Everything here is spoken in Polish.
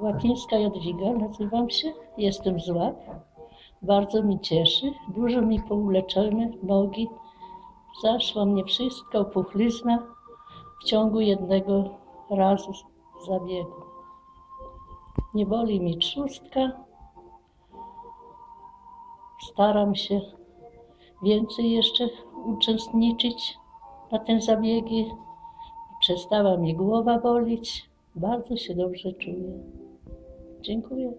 Łapińska Jadwiga nazywam się, jestem z Łap. Bardzo mi cieszy, dużo mi pouleczone nogi. Zaszła mnie wszystko, opuchlizna w ciągu jednego razu zabiegu. Nie boli mi trzustka. Staram się więcej jeszcze uczestniczyć na te zabiegi. Przestała mi głowa bolić. Bardzo się dobrze czuję. Dziękuję.